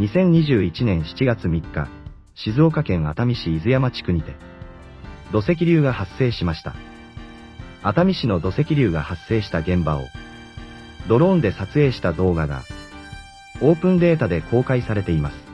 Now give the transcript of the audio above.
2021年7月3日、静岡県熱海市伊豆山地区にて、土石流が発生しました。熱海市の土石流が発生した現場を、ドローンで撮影した動画が、オープンデータで公開されています。